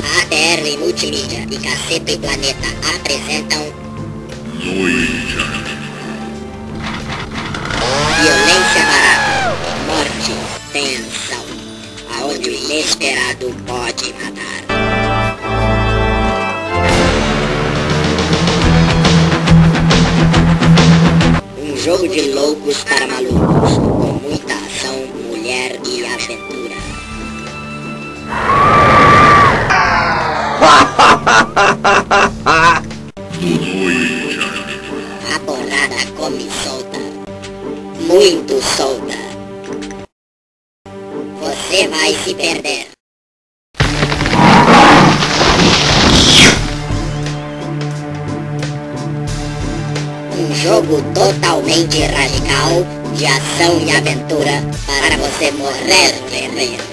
Stanley Multimídia e Caceta e Planeta apresentam Noite. Violência Barata, Morte, Tensão, aonde o inesperado pode matar. Um jogo de loucos para malucos, com muita ação, mulher e aventura. A porrada come solta. Muito solta. Você vai se perder. Um jogo totalmente radical de ação e aventura para você morrer de rir.